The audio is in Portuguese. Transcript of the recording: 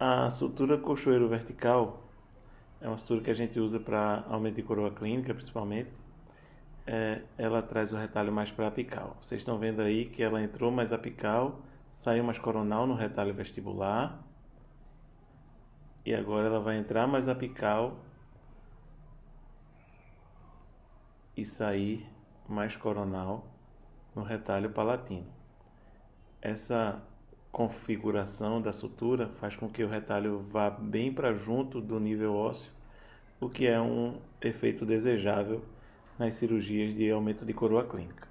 A sutura cochoeiro vertical é uma sutura que a gente usa para aumento de coroa clínica, principalmente. É, ela traz o retalho mais para apical. Vocês estão vendo aí que ela entrou mais apical, saiu mais coronal no retalho vestibular. E agora ela vai entrar mais apical e sair mais coronal no retalho palatino. Essa configuração da sutura faz com que o retalho vá bem para junto do nível ósseo, o que é um efeito desejável nas cirurgias de aumento de coroa clínica.